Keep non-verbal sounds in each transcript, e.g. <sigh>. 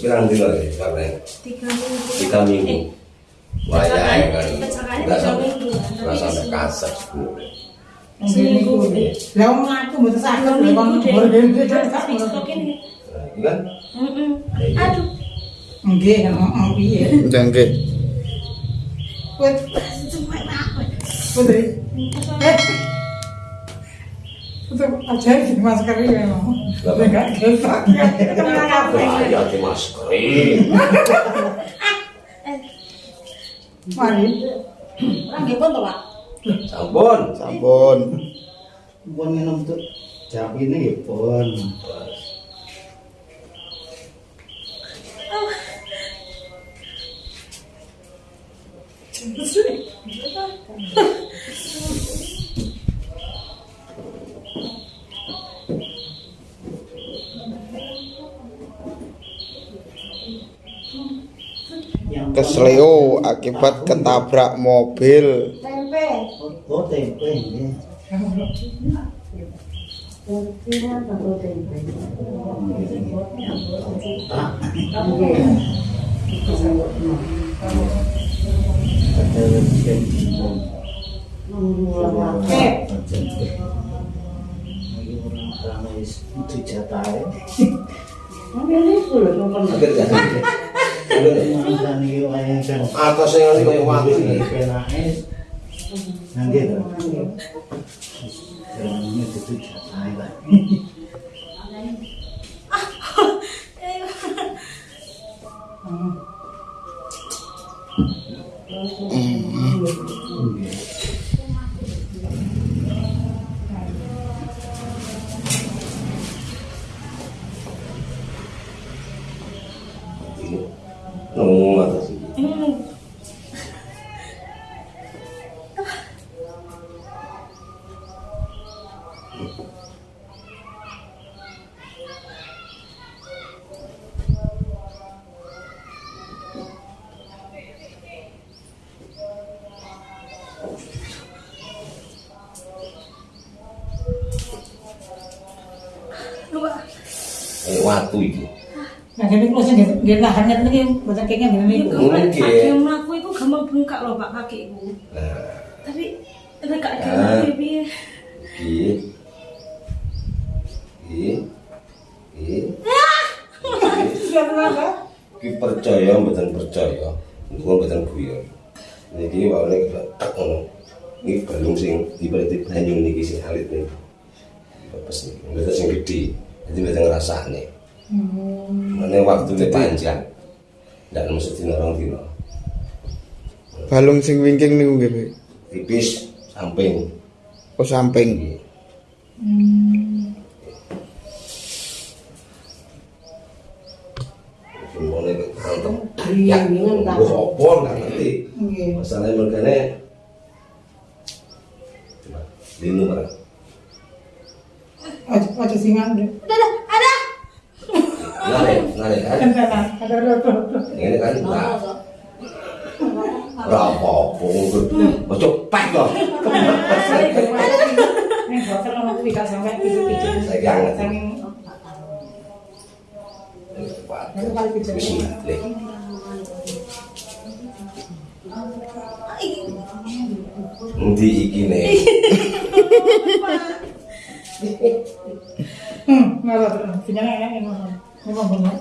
pirang dino ya karena tiga minggu. Tiga minggu. Eh, wah ya kan nggak sampai minggu. nggak sampai kasar sebenarnya Seminggu. Lah wong aku mboten saged tiga lho minggu kon nah, itu kan? Aduh. Nggih, heeh piye. Jangke. Wes cuma apa? Putri. Eh. Itu aja di masker ya. Kenapa? Enggak ya di maskerin Mari. lagi pun tuh pak sampun Sampun. pun minum tuh jam ini ya pun yang Kesleo akibat ketabrak mobil. tempe. Oh ya Eh, orang ramai itu atas yang ini kayak penake nanti tuh. Ini itu jatai lah <laughs> waktu itu nah ini kalau sing nggih lahannya niki mboten kenging ngene niku. Kemarin Mungkin. kaki melaku itu gampang bengkak loh pak kakiku. nah Tapi ada kak Ah. Iya. Iya. Iya. Ki percaya mboten percaya. Mboten guyon. Niki wae nek tak ngono. Iki balung sing ibarat banyu niki sing alit niki. Mboten sing gedhe. Jadi mboten Mane waktu ini panjang. Ndak mesti dina orang dina. Balung sing wingking nggih, Pak. Tipis samping. Oh samping. Iya. Semuanya berantem. Ya, gue opor kan nanti. Masalahnya mereka Coba, linu barang. Aja aja singan deh. Ngare, ngare kan? Kan, pek ono kuwi pijet-pijet. Saking. Bismillah. Nanti iki nih. Hmm, enak ngono. Ngomong bener.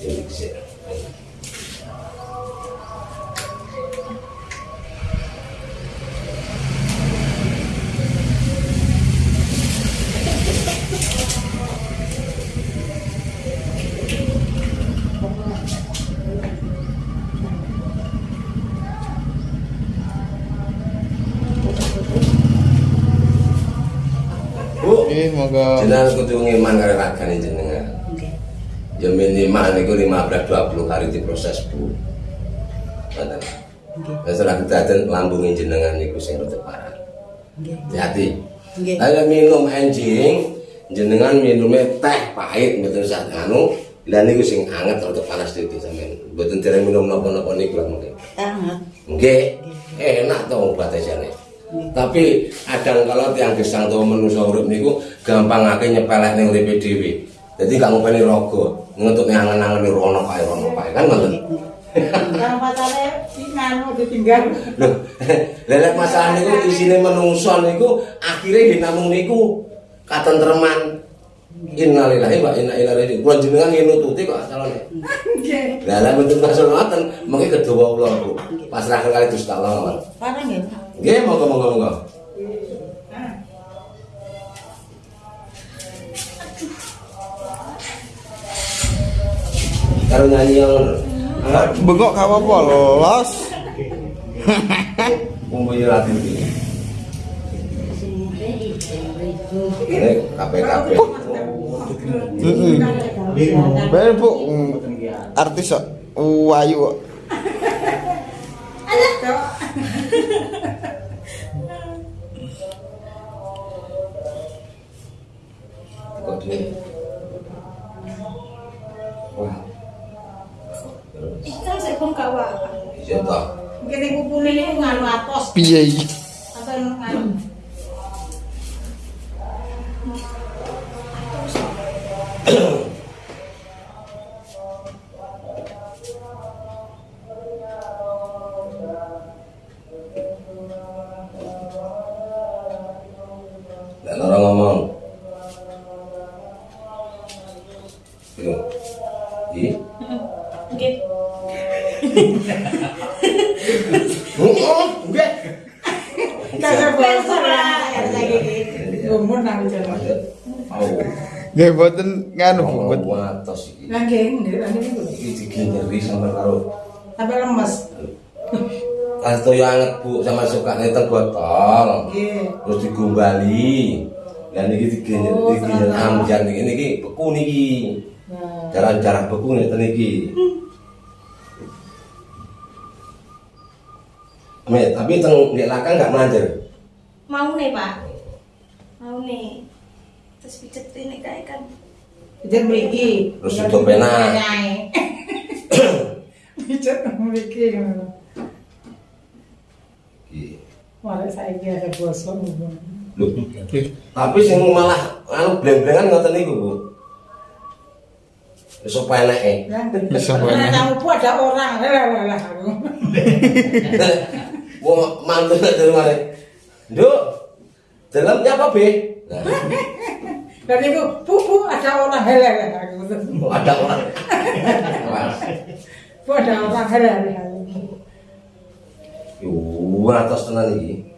Ini bisa. Bu, jenengan kudu ngiman karo ragane jenengan. Ya minimal niku 15 20 kali diproses, Bu. Ngoten. Wis ora kedaden lambunge jenengan niku sing rada parah. Hati. Ayo minum enjing, jenengan minumnya teh pahit mboten sak anu, Lah niku sing anget rada panas titik sampean. Mboten dereng minum napa-napa niku lah mungkin. Anget. Nggih, enak to obat jane. Tapi kadang kalau tiang gesang to manusa urip niku gampangake nyepelek ning uripe dhewe. Dadi gak ngopeni raga, ngetutne angen-angen rono kae rono kae kan ngoten. Kan pacare nganu ditinggal. Lho, <laughs> lelek masalah niku isine menungso niku akhire nggih namung niku katentreman. Innalillahi wa inna ilaihi raji'un. Kula jenengan nggih nututi kok asalane. Nggih. Lah lek mboten maksud ngoten, mengki kedawa kula Bu. Pasrahken kali Gusti Allah. Parang ya. Nggih, monggo monggo monggo. Karo nyanyi yang Bengok gak apa-apa los. <laughs> umumnya latih ini. Ini KPKP. Heeh. Ben bu mm, artis wayu kok. Wah, Ikan saya bengkak wak. iya toh. Mungkin nganu atos Piye iki? Gitu. Ih, Oke. Oh, enggak. Kasar bosor lah lagi iki. Gumun nang jalan. Au. Nggih mboten nganu Bu. Watos iki. Nang nggih, nggih. Iki digenderi sampe karo Sampai lemes. Kasto yang anget bu sama suka ngeteng botol Nggih. terus digombali dan ini digenderi Oh, digenderi salah. amjan niki niki beku niki Nah, jalan-jalan beku ngeten niki <laughs> Me, tapi teng ndek lakang gak melanjar. Mau nih pak. Mau nih. Terus pijet ini kayak kan. pijet mriki. Terus tutup pena. <coughs> Pijet mriki ngono. Iki. Malah saiki ada gumun. Loh, tapi sing malah anu bleng-blengan ngoten niku, Bu. Wis apa eneke? Bisa Karena banyak. tamu pun ada orang, lah lah lah aku. <laughs> Wong mantu nek dari mana? Nduk. Dalamnya apa, Be? Nah, Dan itu pupu ada orang lah <laughs> lah aku. ada orang. Bu ada orang lah lah. Yo, atas tenan iki.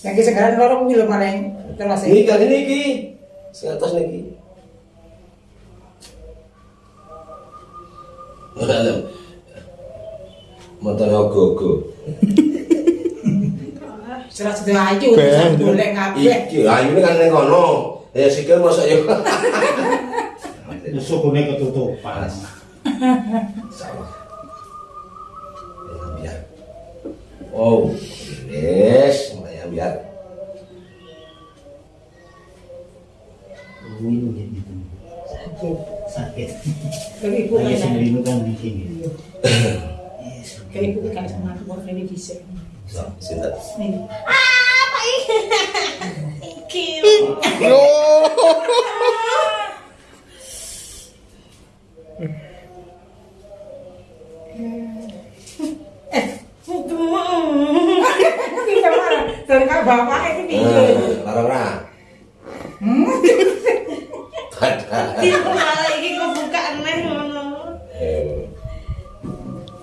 Yang sekarang lorong kuwi lho maring kelas Ini kali ini iki. Sing atas niki. Motor ogo-ogo. Serah ayu Ben. bisa boleh kabeh. Iki ayu ini kan ning kono. Ya sikil mosok yo. Sukune ketutupan. Salah. Ya, biar. Oh, yes, biar. Minum gitu. Sakit. Tapi ibu kan sendiri kan di sini. kayak ibu kan sama aku mau ini bisa. So, sinten? Nih. Apa ini? Iki. Yo. Tidak marah. Dan kak bapak itu piye? Eh, Lara ora. Ada. <laughs> Iku malah iki kebuka aneh ngono.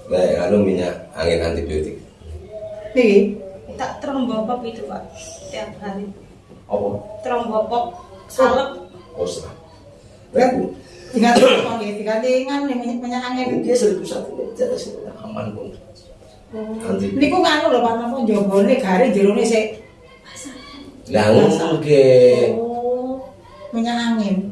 Baik, anu minyak angin antibiotik. Nih. Tak trombopop itu pak. Tiap hari. Apa? Trombopop. Salep. Oh, serah. Kan Baik, tinggal tuh ya, tinggal dengan minyak minyak angin. Dia seribu satu jatah sini aman pun. Ini kok nganu lho Pak Napa jambone garing jerone sik. Lah ngono ke. Oh. Minyak angin.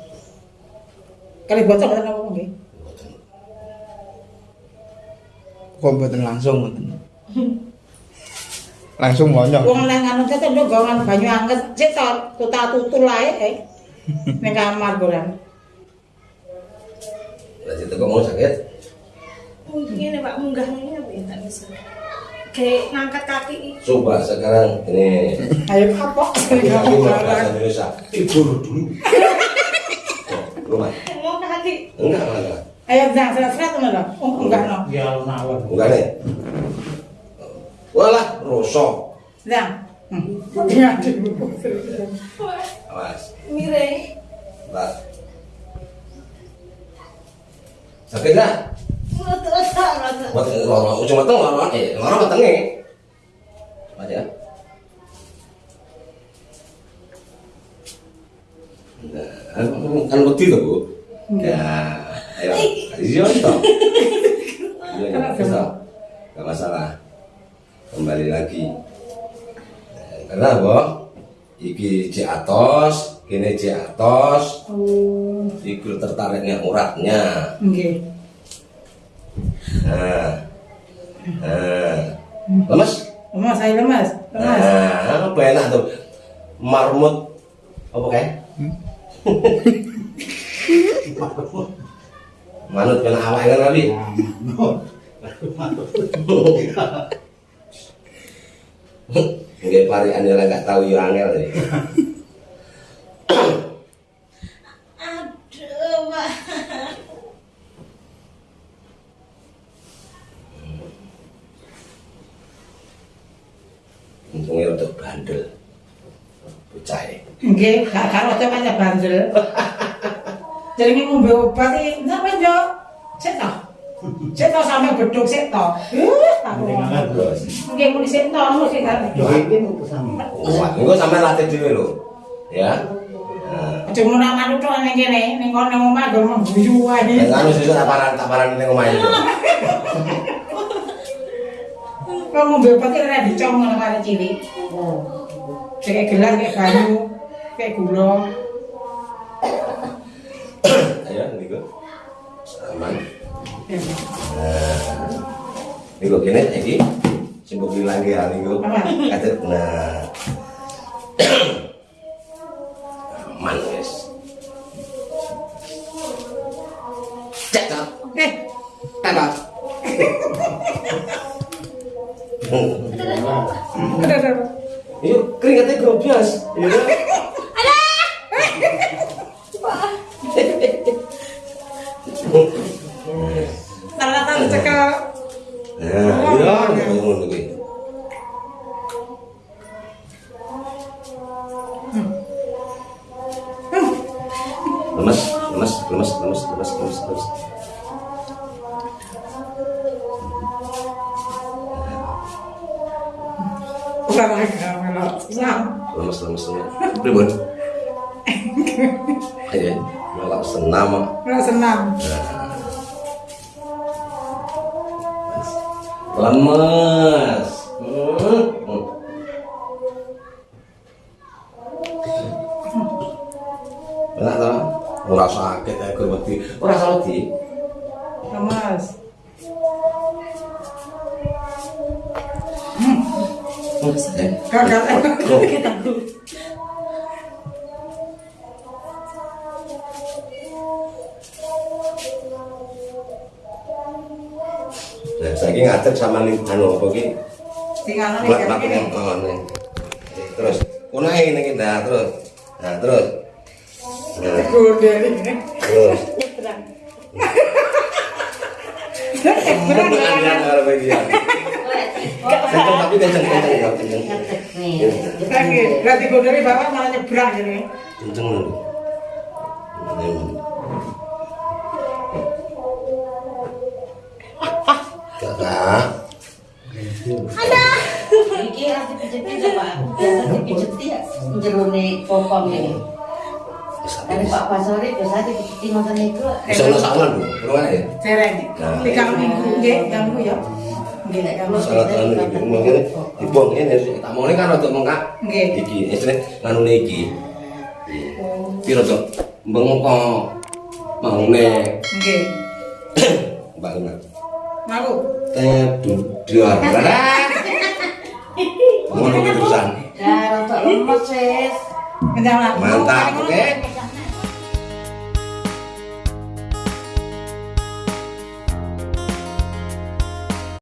Kali bocor mboten apa nggih. Kok mboten langsung mboten. Langsung monyok. Wong nang anu tete ndok gongan banyu anget sik tuta tutul ae eh. Ning kamar golan. Lagi teko mau sakit. Mungkin Pak munggah ini apa ya tak bisa. Kayak ngangkat kaki. Coba sekarang ini Ayo kapok. Kami mau Indonesia. Tidur dulu. Rumah. Enggak, enggak. Ayo jangan seret-seret ngono lho. Oh, enggak no. Ya. Enggak nih. Walah. Hmm. Iya, Wah, Awas. miring. Bentar. Sakit enggak? Buat lorong ujung mateng lorong eh lorong matengnya. Aja. Nah, kan bukti tuh bu. Ya, ayo, toh. Iya, iya, bisa. Gak masalah. Kembali lagi. Karena apa? Iki di atas, kini di atas, Oh, iku tertariknya uratnya. nggih. Nah, nah, lemes? Lemas, saya lemas. Lemas. Nah, apa enak tuh? Marmut, apa kayak? <laughs> Manut kena awak kan Rabi? Nggak pari anda nggak tahu yo angel. Aduh, Pak. Untungnya untuk bandel, bocah ya. Nggih, gak karo aja bandel. Jadi ini ngombe obat iki, sampe yo. Sik to. Sik to sampe beduk sik to. Aku. Penting banget, Bos. Nggih muni sik to, sik. Yo iki sama. Wah, ini sampai latih dulu lo, ya. Nah, Aja ngono nang manut tok ning kene, ning kono nang omah go mengguyu wae. dengan anu susu taparan taparan ini ngomong <laughs> itu. Kok ngombe obat iki ora dicong ngono karo cilik. Kayak gelas, kayak banyu, kayak gula. Ayo, niku. Aman. Nah, niku kene iki simbok bilang ya niku. Aman. Kata nah. Aman. Cek cek. Eh, aduh. Yuk, keringatnya grobias. Ya. Sam. lemes pribun? Ayo senam senam. lemes eh kok Kita nah saiki ngadeg sama ning anu apa ki makan gini. yang oh, nih. terus ini nih nah terus. Nah. Terus. Nah Gede ini. terus <laughs> tapi kenceng kenceng ya kenceng. Lagi, berarti gue dari bawah malah nyebrang jadi. Kenceng dulu. Kakak, Iki harus dipijet-pijet Pak. Biasa dipijeti ya jerone popom ini. Dari Pak Basori biasa dipijeti ngoten niku. bisa lo sangan bu, beruang ya. Cereng. Nah. Tiga minggu, nggih, tiga minggu ya. Nggih, Nek sangat kita anu iki mungkin dibuang ini tak kan untuk mengkak Nggih. iki istilahnya nganu iki. Bengkok <coughs> mau nek Nggih. mbak Ina Ngaku. teh dudar ngono terusan. Ya, untuk lemes, sis. Mantap oke